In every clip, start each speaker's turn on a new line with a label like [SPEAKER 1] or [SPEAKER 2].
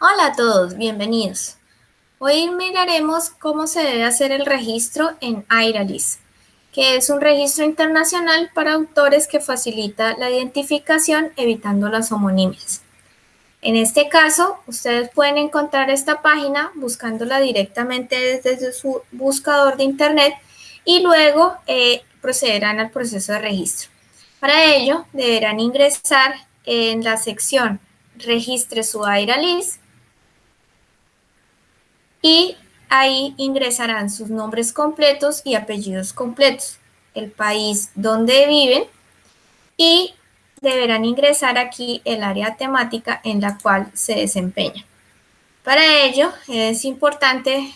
[SPEAKER 1] Hola a todos, bienvenidos. Hoy miraremos cómo se debe hacer el registro en IRALIS, que es un registro internacional para autores que facilita la identificación evitando las homonimias. En este caso, ustedes pueden encontrar esta página buscándola directamente desde su buscador de internet y luego eh, procederán al proceso de registro. Para ello, deberán ingresar en la sección Registre su IRALIS y ahí ingresarán sus nombres completos y apellidos completos, el país donde viven y deberán ingresar aquí el área temática en la cual se desempeña. Para ello es importante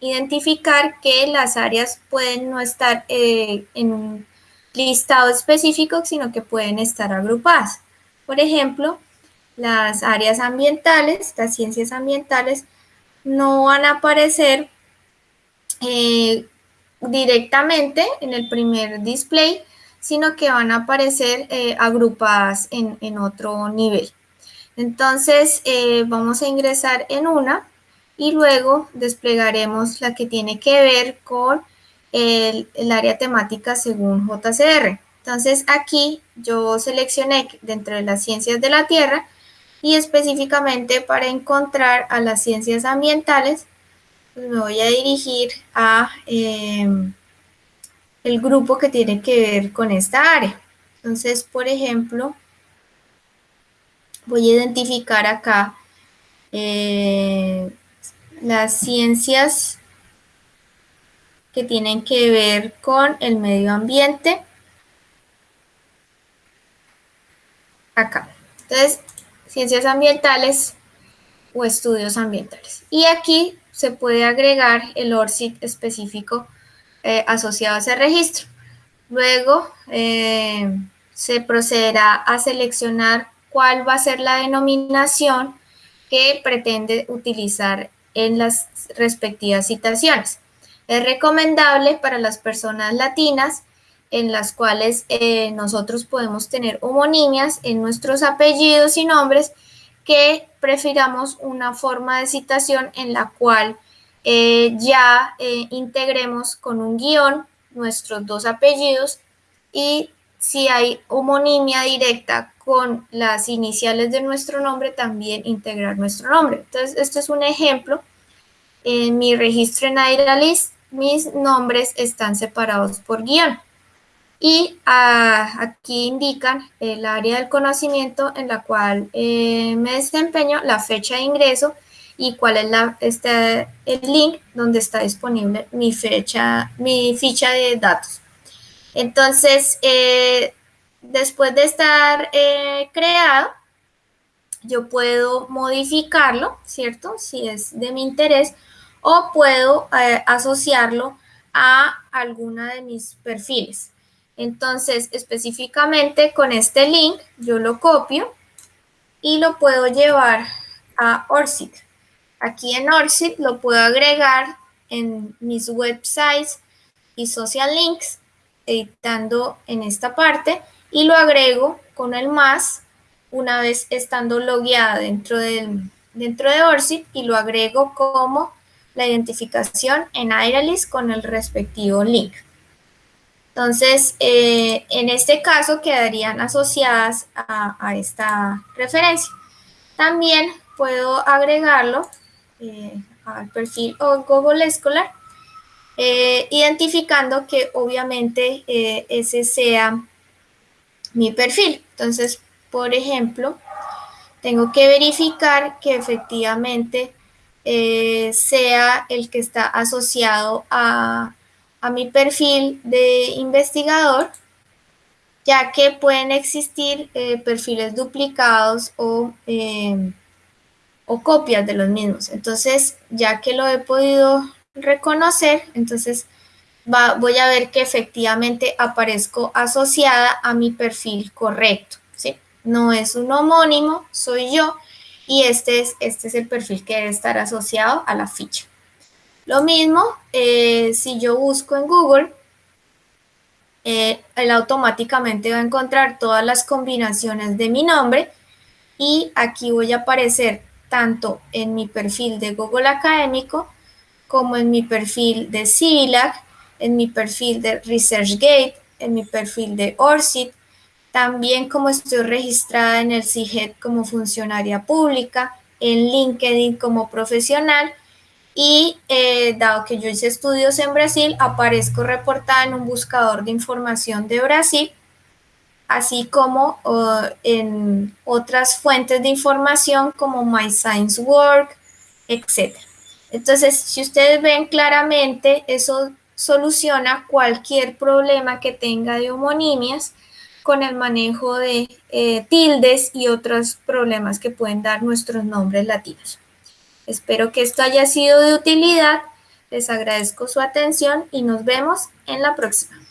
[SPEAKER 1] identificar que las áreas pueden no estar eh, en un listado específico, sino que pueden estar agrupadas. Por ejemplo, las áreas ambientales, las ciencias ambientales, no van a aparecer eh, directamente en el primer display, sino que van a aparecer eh, agrupadas en, otro nivel. Entonces eh, vamos a ingresar en una y luego desplegaremos la que tiene que ver con el, el área temática según JCR. Entonces aquí yo seleccioné dentro de las ciencias de la Tierra y específicamente para encontrar a las ciencias ambientales, pues me voy a dirigir a em, el grupo que tiene que ver con esta área. Entonces, por ejemplo, voy a identificar acá eh, las ciencias que tienen que ver con el medio ambiente. Acá. Entonces, ciencias ambientales o estudios ambientales. Y aquí se puede agregar el ORCID específico eh, asociado a ese registro. Luego eh, se procederá a seleccionar cuál va a ser la denominación que pretende utilizar en las respectivas citaciones. Es recomendable para las personas latinas en las cuales eh, nosotros podemos tener homonimias en nuestros apellidos y nombres que prefiramos una forma de citación en la cual eh, ya eh, integremos con un guion nuestros dos apellidos y si hay homonimia directa con las iniciales de nuestro nombre, también integrar nuestro nombre. Entonces, esto es un ejemplo. En mi registro en AIRALIST, mis nombres están separados por guion y ah, aquí indican el área del conocimiento en la cual eh, me desempeño, la fecha de ingreso y cuál es este, el link donde está disponible mi, fecha, mi ficha de datos. Entonces, eh, después de estar eh, creado, yo puedo modificarlo, ¿cierto? Si es de mi interés, o puedo asociarlo a alguna de mis perfiles. Entonces, específicamente con este link, yo lo copio y lo puedo llevar a ORCID. Aquí en ORCID lo puedo agregar en mis websites y social links, editando en esta parte, y lo agrego con el más una vez estando logueada dentro, dentro de ORCID y lo agrego como la identificación en Airalis con el respectivo link. Entonces, eh, en este caso quedarían asociadas a, esta referencia. También puedo agregarlo eh, al perfil o Google Scholar, eh, identificando que obviamente ese sea mi perfil. Entonces, por ejemplo, tengo que verificar que efectivamente sea el que está asociado a a mi perfil de investigador, ya que pueden existir eh, perfiles duplicados o, em, o copias de los mismos. Entonces, ya que lo he podido reconocer, entonces voy a ver que efectivamente aparezco asociada a mi perfil correcto. ¿sí? No es un homónimo, soy yo y este es, este es el perfil que debe estar asociado a la ficha. Lo mismo, eh, si yo busco en Google, eh, él automáticamente va a encontrar todas las combinaciones de mi nombre y aquí voy a aparecer tanto en mi perfil de Google Académico como en mi perfil de CILAC, en mi perfil de ResearchGate, en mi perfil de ORCID, también como estoy registrada en el CIGET como funcionaria pública, en LinkedIn como profesional y eh, dado que yo hice estudios en Brasil, aparezco reportada en un buscador de información de Brasil, así como en otras fuentes de información como My Science Work, etc. Entonces, si ustedes ven claramente, eso soluciona cualquier problema que tenga de homonimias con el manejo de eh, tildes y otros problemas que pueden dar nuestros nombres latinos. Espero que esto haya sido de utilidad. Les agradezco su atención y nos vemos en la próxima.